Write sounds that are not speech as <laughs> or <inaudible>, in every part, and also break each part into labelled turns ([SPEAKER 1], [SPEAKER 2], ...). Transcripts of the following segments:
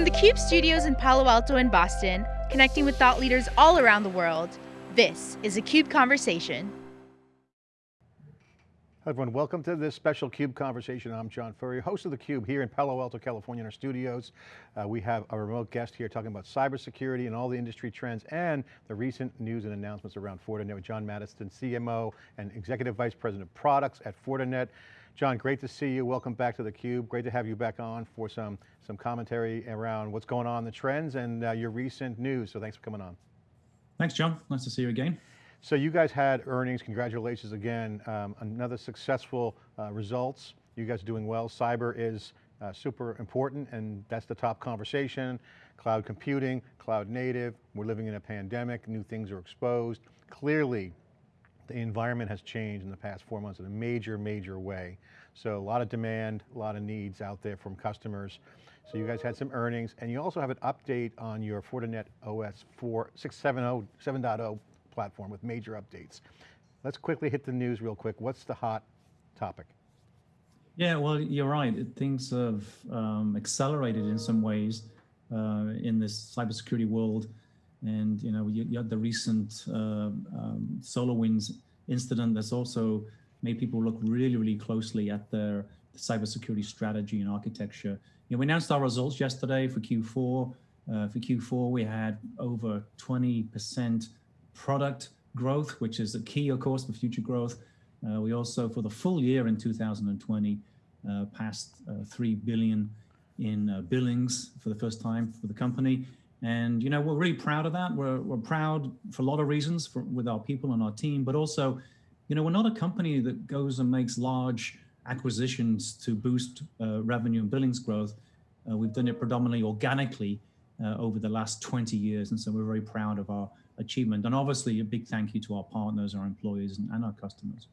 [SPEAKER 1] From the CUBE studios in Palo Alto and Boston, connecting with thought leaders all around the world, this is a CUBE Conversation.
[SPEAKER 2] Hi everyone, welcome to this special CUBE conversation. I'm John Furrier, host of theCUBE here in Palo Alto, California in our studios. Uh, we have a remote guest here talking about cybersecurity and all the industry trends and the recent news and announcements around Fortinet with John Maddison, CMO and Executive Vice President of Products at Fortinet. John, great to see you. Welcome back to theCUBE. Great to have you back on for some, some commentary around what's going on, the trends and uh, your recent news. So thanks for coming on.
[SPEAKER 3] Thanks, John. Nice to see you again.
[SPEAKER 2] So you guys had earnings, congratulations again. Um, another successful uh, results. You guys are doing well. Cyber is uh, super important and that's the top conversation. Cloud computing, cloud native, we're living in a pandemic, new things are exposed. Clearly, the environment has changed in the past four months in a major, major way. So a lot of demand, a lot of needs out there from customers. So you guys had some earnings and you also have an update on your Fortinet OS 4, 7.0 platform with major updates. Let's quickly hit the news real quick. What's the hot topic?
[SPEAKER 3] Yeah, well, you're right. Things have um, accelerated in some ways uh, in this cybersecurity world. And you know, you, you had the recent uh, um, incident that's also made people look really, really closely at their cybersecurity strategy and architecture. You know, we announced our results yesterday for Q4. Uh, for Q4, we had over 20% product growth, which is a key, of course, for future growth. Uh, we also, for the full year in 2020, uh, passed uh, 3 billion in uh, billings for the first time for the company. And, you know, we're really proud of that. We're, we're proud for a lot of reasons for, with our people and our team, but also, you know, we're not a company that goes and makes large acquisitions to boost uh, revenue and billings growth. Uh, we've done it predominantly organically over the last 20 years. And so we're very proud of our achievement. And obviously a big thank you to our partners, our employees and, and our customers.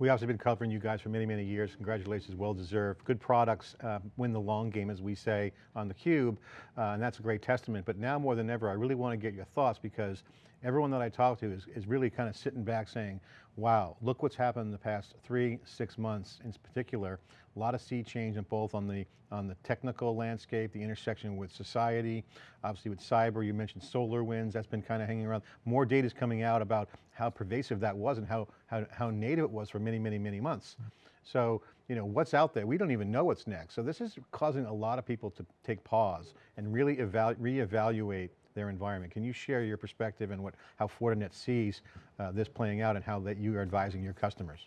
[SPEAKER 2] We obviously been covering you guys for many, many years. Congratulations, well deserved. Good products uh, win the long game, as we say on the Cube, uh, and that's a great testament. But now more than ever, I really want to get your thoughts because everyone that I talk to is, is really kind of sitting back saying, wow, look what's happened in the past three, six months in particular. A lot of sea change in both on the, on the technical landscape, the intersection with society, obviously with cyber, you mentioned SolarWinds, that's been kind of hanging around. More data is coming out about how pervasive that was and how, how, how native it was for many, many, many months. Mm-hmm. So, you know, what's out there? We don't even know what's next. So this is causing a lot of people to take pause and really reevaluate their environment. Can you share your perspective and what, how Fortinet sees uh, this playing out and how that you are advising your customers?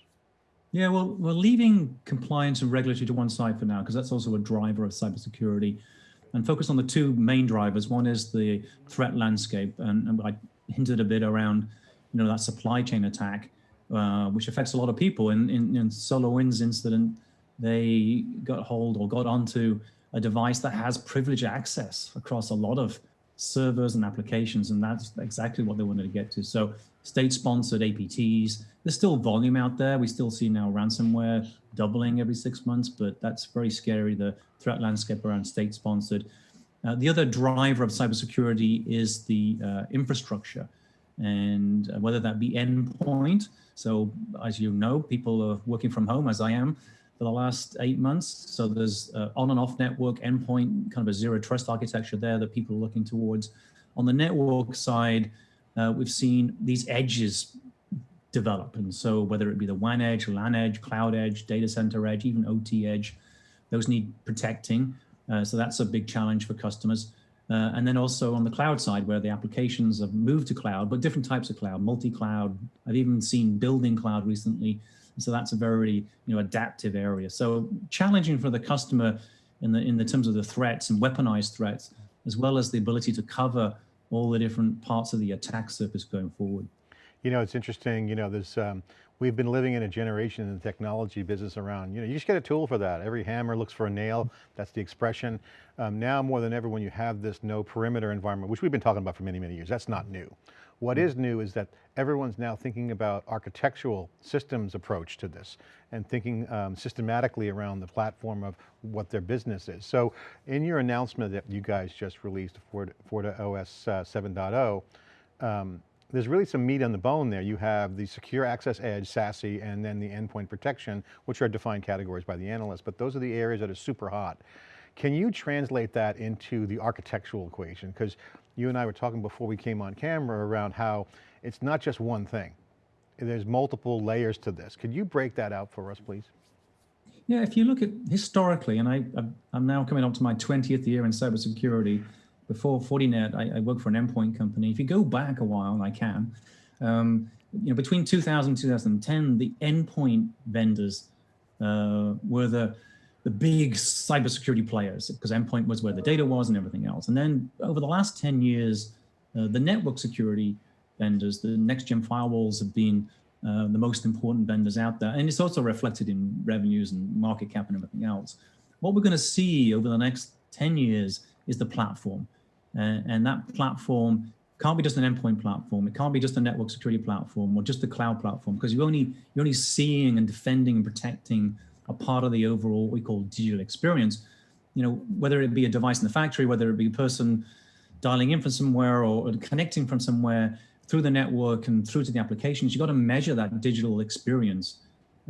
[SPEAKER 3] Yeah, well, we're leaving compliance and regulatory to one side for now, because that's also a driver of cybersecurity, and focus on the two main drivers. One is the threat landscape, and, and I hinted a bit around, you know, that supply chain attack, uh, which affects a lot of people. In, in, in SolarWinds incident, they got hold or got onto a device that has privileged access across a lot of servers and applications, and that's exactly what they wanted to get to. So state-sponsored APTs, there's still volume out there. We still see now ransomware doubling every six months, but that's very scary, the threat landscape around state-sponsored. Uh, the other driver of cybersecurity is the uh, infrastructure, and uh, whether that be endpoint. So as you know, people are working from home, as I am, for the last eight months. So there's on and off network endpoint, kind of a zero trust architecture there that people are looking towards. On the network side, uh, we've seen these edges develop. And so whether it be the WAN edge, LAN edge, cloud edge, data center edge, even OT edge, those need protecting. Uh, so that's a big challenge for customers. Uh, and then also on the cloud side where the applications have moved to cloud, but different types of cloud, multi-cloud. I've even seen building cloud recently so that's a very you know adaptive area. So challenging for the customer in the in the terms of the threats and weaponized threats, as well as the ability to cover all the different parts of the attack surface going forward.
[SPEAKER 2] You know, it's interesting, you know, there's, um, we've been living in a generation in the technology business around, you know, you just get a tool for that. Every hammer looks for a nail, that's the expression. Um, now more than ever, when you have this no perimeter environment, which we've been talking about for many, many years, that's not new. What is new is that everyone's now thinking about architectural systems approach to this and thinking um, systematically around the platform of what their business is. So in your announcement that you guys just released, Fortinet OS uh, 7.0, um, there's really some meat on the bone there. You have the secure access edge, SASE, and then the endpoint protection, which are defined categories by the analysts, but those are the areas that are super hot. Can you translate that into the architectural equation? Because you and I were talking before we came on camera around how it's not just one thing. There's multiple layers to this. Could you break that out for us, please?
[SPEAKER 3] Yeah, if you look at historically, and I, I'm now coming up to my 20th year in cybersecurity. Before Fortinet, I, I worked for an endpoint company. If you go back a while, and I can. Um, you know, between 2000 and 2010, the endpoint vendors uh, were the the big cybersecurity players because endpoint was where the data was and everything else. And then over the last 10 years, uh, the network security vendors, the next gen firewalls have been uh, the most important vendors out there. And it's also reflected in revenues and market cap and everything else. What we're going to see over the next 10 years is the platform. Uh, and that platform can't be just an endpoint platform. It can't be just a network security platform or just a cloud platform because you're only, you're only seeing and defending and protecting a part of the overall what we call digital experience. You know, whether it be a device in the factory, whether it be a person dialing in from somewhere or, connecting from somewhere through the network and through to the applications, you've got to measure that digital experience.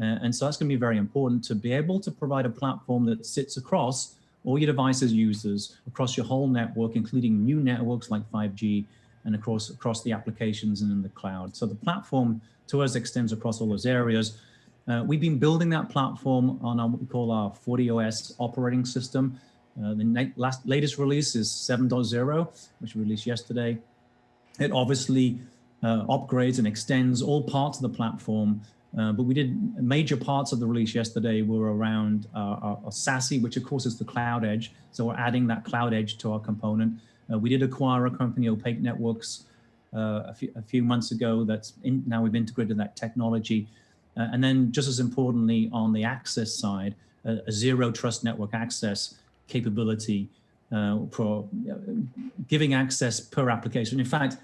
[SPEAKER 3] Uh, and so that's going to be very important to be able to provide a platform that sits across all your devices users, across your whole network, including new networks like 5G, and across, across the applications and in the cloud. So the platform to us extends across all those areas. Uh, we've been building that platform on our, what we call our FortiOS operating system. Uh, the last, latest release is 7.0, which we released yesterday. It obviously uh, upgrades and extends all parts of the platform, uh, but we did major parts of the release yesterday were around uh, our, our SASE, which of course is the cloud edge. So we're adding that cloud edge to our component. Uh, we did acquire a company, OPAQ Networks, a few, a, few, months ago. That's in, now we've integrated that technology. Uh, and then just as importantly, on the access side, a zero trust network access capability uh, for uh, giving access per application. In fact,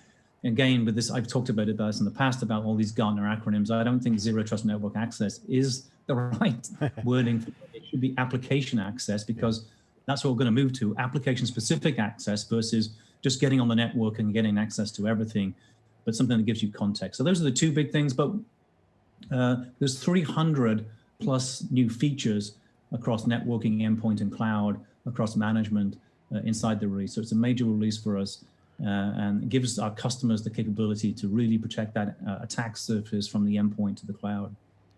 [SPEAKER 3] again, with this, I've talked about it in the past about all these Gartner acronyms. I don't think zero trust network access is the <laughs> right wording. It should be application access because that's what we're going to move to application specific access versus just getting on the network and getting access to everything, but something that gives you context. So those are the two big things, but uh, there's 300 plus new features across networking, endpoint, and cloud, across management uh, inside the release. So it's a major release for us uh, and gives our customers the capability to really protect that uh, attack surface from the endpoint to the cloud.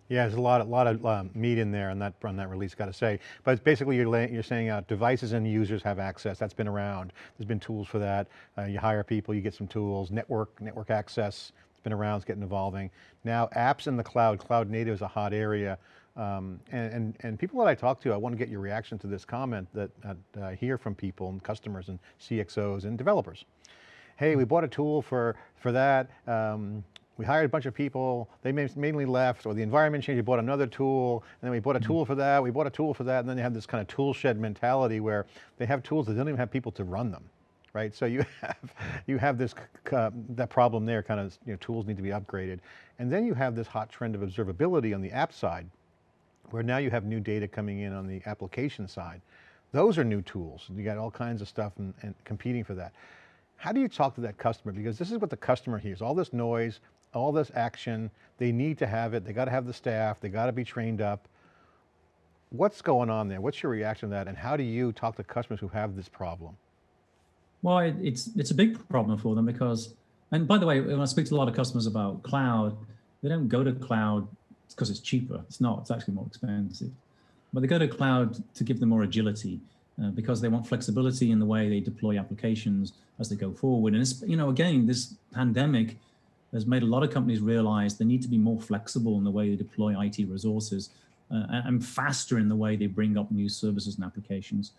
[SPEAKER 2] Yeah, there's a lot, a lot of um, meat in there on that on that release, got to say. But basically, you're you're saying uh, devices and users have access. That's been around. There's been tools for that. Uh, you hire people, you get some tools. Network network access it's been around, it's getting evolving. Now apps in the cloud, cloud native is a hot area. Um, and, and, and, people that I talk to, I want to get your reaction to this comment that, that I hear from people and customers and CXOs and developers. Hey, we bought a tool for, for that. Um, we hired a bunch of people, they mainly left, or the environment changed, we bought another tool, and then we bought a tool for that, we bought a tool for that, and then they have this kind of tool shed mentality where they have tools that don't even have people to run them right? So you <laughs> have, you have this, uh, that problem there kind of, you know, tools need to be upgraded. And then you have this hot trend of observability on the app side, where now you have new data coming in on the application side. Those are new tools. You got all kinds of stuff and, and competing for that. How do you talk to that customer? Because this is what the customer hears, all this noise, all this action, they need to have it, they got to have the staff, they got to be trained up. What's going on there? What's your reaction to that? And how do you talk to customers who have this problem?
[SPEAKER 3] Well, it's it's a big problem for them because, and by the way, when I speak to a lot of customers about cloud, they don't go to cloud because it's cheaper. It's not. It's actually more expensive. But they go to cloud to give them more agility uh, because they want flexibility in the way they deploy applications as they go forward. And it's, you know, again, this pandemic has made a lot of companies realize they need to be more flexible in the way they deploy IT resources uh, and faster in the way they bring up new services and applications.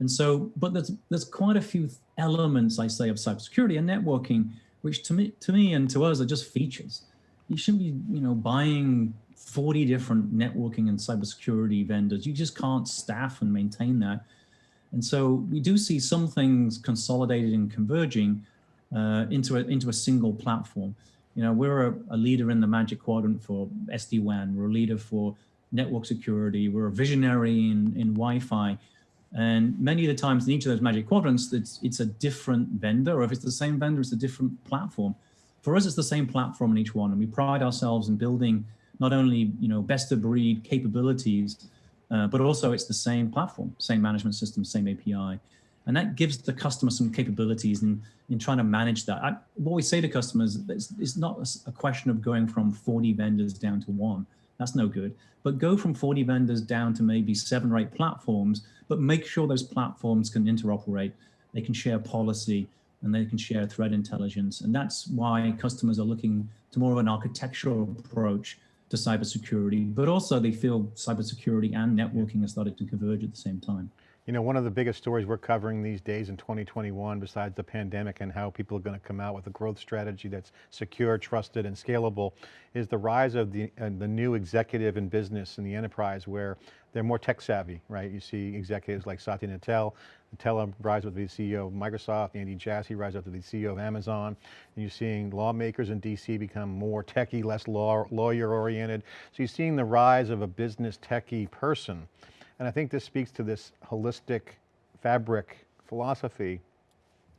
[SPEAKER 3] And so, but there's there's quite a few elements, I say, of cybersecurity and networking, which to me, to me and to us are just features. You shouldn't be, you know, buying 40 different networking and cybersecurity vendors. You just can't staff and maintain that. And so we do see some things consolidated and converging uh, into a into a single platform. You know, we're a, a leader in the Magic Quadrant for SD-WAN. We're a leader for network security. We're a visionary in, in Wi-Fi. And many of the times in each of those magic quadrants, it's, it's a different vendor, or if it's the same vendor, it's a different platform. For us, it's the same platform in each one. And we pride ourselves in building not only you know best of breed capabilities, uh, but also it's the same platform, same management system, same API. And that gives the customer some capabilities in, in trying to manage that. I, what we say to customers is it's not a question of going from 40 vendors down to one. That's no good. But go from 40 vendors down to maybe seven or eight platforms, but make sure those platforms can interoperate, they can share policy, and they can share threat intelligence. And that's why customers are looking to more of an architectural approach to cybersecurity, but also they feel cybersecurity and networking are starting to converge at the same time.
[SPEAKER 2] You know, one of the biggest stories we're covering these days in 2021, besides the pandemic and how people are going to come out with a growth strategy that's secure, trusted, and scalable, is the rise of the, uh, the new executive in business and the enterprise where they're more tech savvy, right? You see executives like Satya Nadella, Nadella rise up to be the CEO of Microsoft, Andy Jassy rise up to be the CEO of Amazon, and you're seeing lawmakers in DC become more techie, less law, lawyer oriented. So you're seeing the rise of a business techie person. And I think this speaks to this holistic fabric philosophy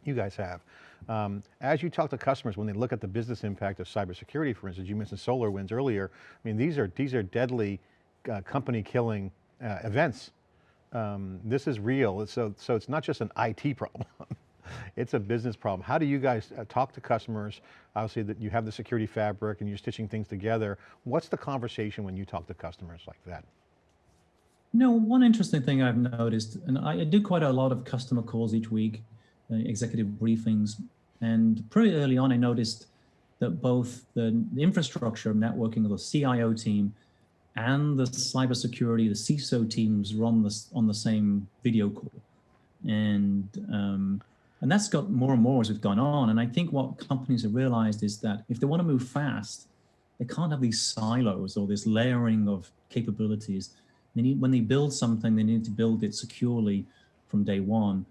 [SPEAKER 2] you guys have. Um, as you talk to customers, when they look at the business impact of cybersecurity, for instance, you mentioned SolarWinds earlier. I mean, these are, these are deadly uh, company killing uh, events. Um, this is real, so, so it's not just an IT problem. <laughs> it's a business problem. How do you guys uh, talk to customers? Obviously that you have the security fabric and you're stitching things together. What's the conversation when you talk to customers like that?
[SPEAKER 3] No, one interesting thing I've noticed, and I, do quite a lot of customer calls each week, uh, executive briefings, and pretty early on I noticed that both the, infrastructure networking of the CIO team and the cybersecurity, the CISO teams on the, on the same video call. And, um, and that's got more and more as we've gone on. And I think what companies have realized is that if they want to move fast, they can't have these silos or this layering of capabilities they need, when they build something, they need to build it securely from day one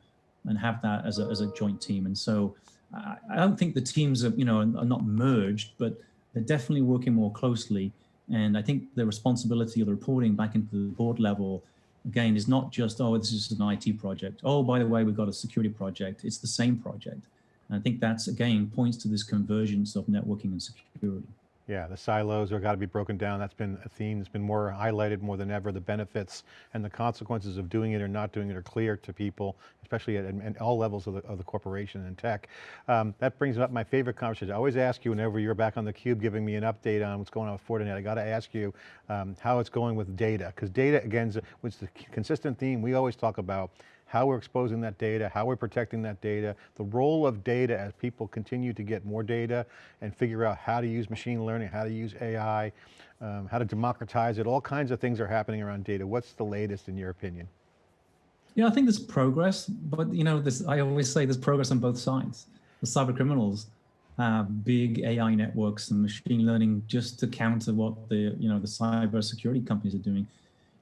[SPEAKER 3] and have that as a, as a joint team. And so I, I don't think the teams are, you know, are not merged, but they're definitely working more closely. And I think the responsibility of the reporting back into the board level, again, is not just, oh, this is an IT project. Oh, by the way, we've got a security project. It's the same project. And I think that's, again, points to this convergence of networking and security.
[SPEAKER 2] Yeah, the silos are got to be broken down. That's been a theme that's been more highlighted more than ever. The benefits and the consequences of doing it or not doing it are clear to people, especially at, at all levels of the, of the, corporation and tech. Um, that brings up my favorite conversation. I always ask you whenever you're back on the cube giving me an update on what's going on with Fortinet, I got to ask you um, how it's going with data. Because data, again, is the consistent theme we always talk about how we're exposing that data, how we're protecting that data, the role of data as people continue to get more data and figure out how to use machine learning, how to use AI, um, how to democratize it, all kinds of things are happening around data. What's the latest in your opinion?
[SPEAKER 3] Yeah, I think there's progress, but you know, this, I always say there's progress on both sides. The cyber criminals have big AI networks and machine learning just to counter what the, you know, the cyber security companies are doing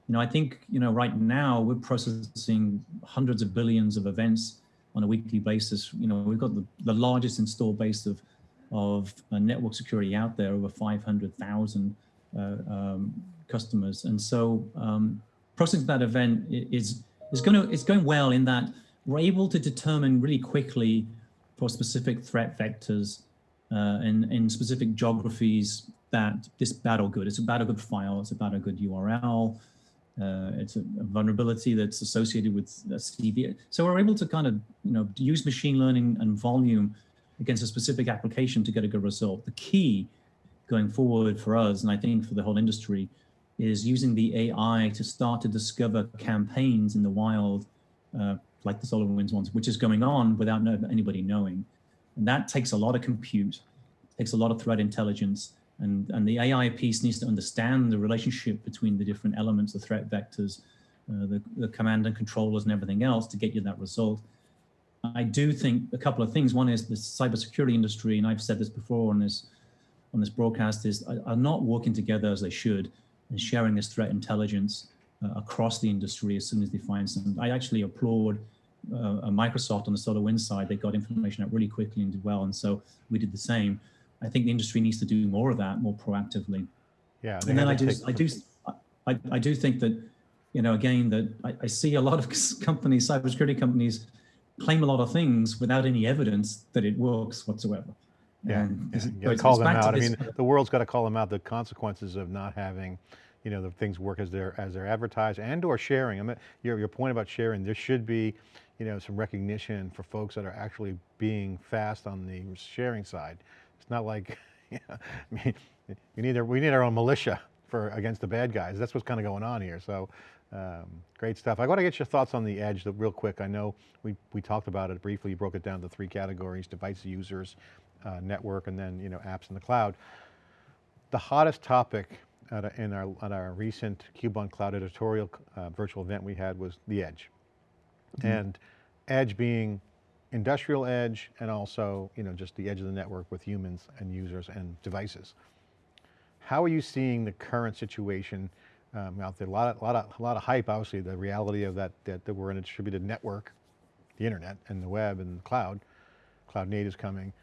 [SPEAKER 3] you know, I think, you know, right now we're processing hundreds of billions of events on a weekly basis. You know, we've got the, the largest install base of, of uh, network security out there, over 500,000 uh, um, customers. And so um, processing that event is, is going to, it's going well in that we're able to determine really quickly for specific threat vectors uh, in, in specific geographies that this bad or good, it's a bad or good file, it's about a bad good URL, uh, it's a, a, vulnerability that's associated with CV. So we're able to kind of, you know, use machine learning and volume against a specific application to get a good result. The key going forward for us, and I think for the whole industry, is using the AI to start to discover campaigns in the wild, uh, like the SolarWinds ones, which is going on without anybody knowing. And that takes a lot of compute, takes a lot of threat intelligence, and, and the AI piece needs to understand the relationship between the different elements, the threat vectors, uh, the, the command and controllers and everything else to get you that result. I do think a couple of things. One is the cybersecurity industry, and I've said this before on this on this broadcast, is are not working together as they should and sharing this threat intelligence uh, across the industry as soon as they find something. I actually applaud uh, Microsoft on the SolarWinds side. They got information out really quickly and did well, and so we did the same. I think the industry needs to do more of that more proactively.
[SPEAKER 2] Yeah.
[SPEAKER 3] And then I do, I do, I, I do think that, you know, again, that I, I see a lot of <laughs> companies, cybersecurity companies, claim a lot of things without any evidence that it works whatsoever.
[SPEAKER 2] Yeah, yeah. you got to call them out. I mean, the world's got to call them out. The consequences of not having, you know, the things work as they're, as they're advertised and or sharing. I mean, your, your point about sharing, there should be, you know, some recognition for folks that are actually being fast on the sharing side. It's not like, <laughs> you know, I mean, we need, our, we need our own militia for against the bad guys. That's what's kind of going on here. So um, great stuff. I want to get your thoughts on the edge real quick. I know we, we talked about it briefly. You broke it down to three categories, device users, uh, network, and then you know apps in the cloud. The hottest topic at a, in our, at our recent CUBE on Cloud editorial uh, virtual event we had was the edge. Mm -hmm. And edge being industrial edge and also you know, just the edge of the network with humans and users and devices. How are you seeing the current situation um, out there? A lot, of, a, lot of, a lot of hype, obviously, the reality of that, that, that we're in a distributed network, the internet and the web and the cloud, cloud native is coming.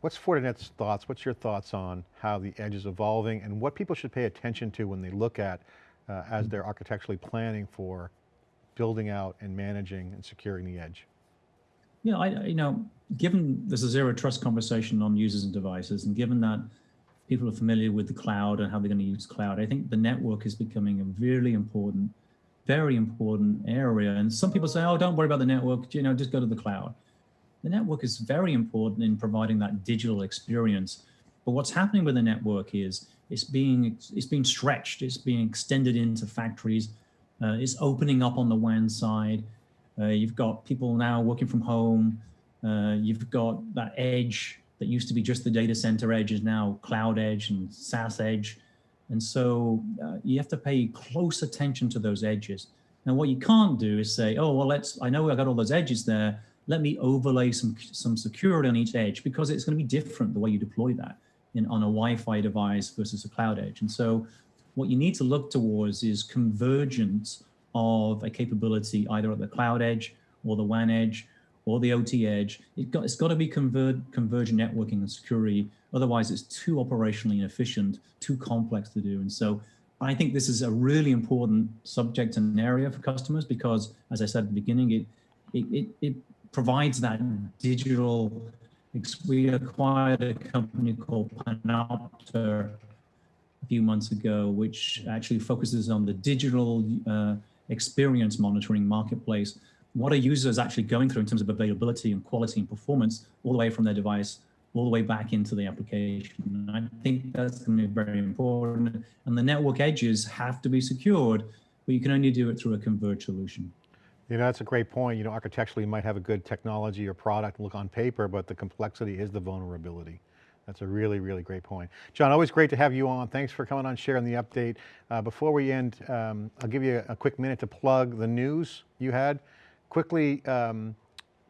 [SPEAKER 2] What's Fortinet's thoughts, what's your thoughts on how the edge is evolving and what people should pay attention to when they look at, uh, as they're architecturally planning for building out and managing and securing the edge?
[SPEAKER 3] Yeah, I, you know, given there's a zero trust conversation on users and devices, and given that people are familiar with the cloud and how they're going to use cloud. I think the network is becoming a really important, very important area. And some people say, oh, don't worry about the network, you know, just go to the cloud. The network is very important in providing that digital experience. But what's happening with the network is it's being, it's being stretched, it's being extended into factories, uh, it's opening up on the WAN side. Uh, you've got people now working from home. Uh, you've got that edge that used to be just the data center edge is now cloud edge and SaaS edge. And so uh, you have to pay close attention to those edges. Now, what you can't do is say, oh, well, let's, I know I got all those edges there. Let me overlay some, some security on each edge because it's going to be different the way you deploy that in, on a Wi-Fi device versus a cloud edge. And so what you need to look towards is convergence of a capability either at the cloud edge or the WAN edge or the OT edge. It got, it's got to be conver convergent networking and security. Otherwise, it's too operationally inefficient, too complex to do. And so I think this is a really important subject and area for customers because, as I said at the beginning, it, it, it, it provides that digital, we acquired a company called Panopta a few months ago, which actually focuses on the digital uh, experience monitoring marketplace what are users actually going through in terms of availability and quality and performance all the way from their device all the way back into the application. And I think that's going to be very important. And the network edges have to be secured, but you can only do it through a converged solution.
[SPEAKER 2] You know, that's a great point. You know, architecturally you might have a good technology or product look on paper, but the complexity is the vulnerability. That's a really, really great point. John, always great to have you on. Thanks for coming on, sharing the update. Uh, before we end, um, I'll give you a, quick minute to plug the news you had quickly um,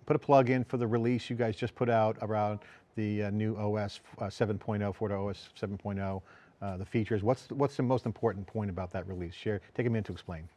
[SPEAKER 2] put a plug in for the release you guys just put out around the uh, new OS uh, 7.0, OS 7.0, uh, the features. What's, what's the most important point about that release? Share, take a minute to explain.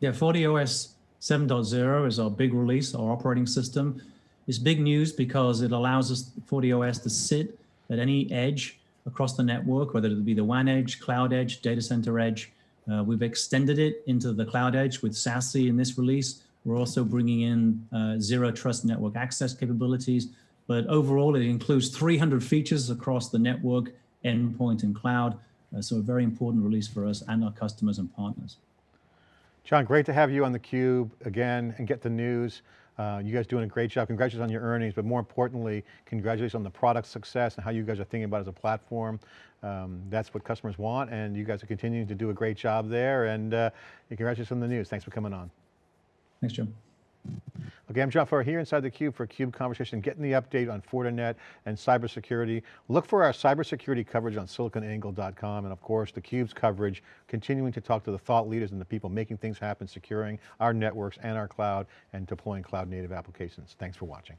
[SPEAKER 3] Yeah, FortiOS 7.0 is our big release, our operating system. It's big news because it allows us, FortiOS, to sit at any edge across the network, whether it be the WAN edge, cloud edge, data center edge, uh, we've extended it into the cloud edge with SASE in this release. We're also bringing in uh, zero trust network access capabilities, but overall it includes 300 features across the network, endpoint and cloud. Uh, so a very important release for us and our customers and partners.
[SPEAKER 2] John, great to have you on theCUBE again and get the news. Uh, you guys doing a great job. Congratulations on your earnings, but more importantly, congratulations on the product success and how you guys are thinking about it as a platform. Um, that's what customers want and you guys are continuing to do a great job there and uh, congratulations on the news. Thanks for coming on.
[SPEAKER 3] Thanks, Joe.
[SPEAKER 2] Okay, I'm John Furrier here inside theCUBE for CUBE Conversation, getting the update on Fortinet and cybersecurity. Look for our cybersecurity coverage on siliconangle.com and of course theCUBE's coverage, continuing to talk to the thought leaders and the people making things happen, securing our networks and our cloud and deploying cloud native applications. Thanks for watching.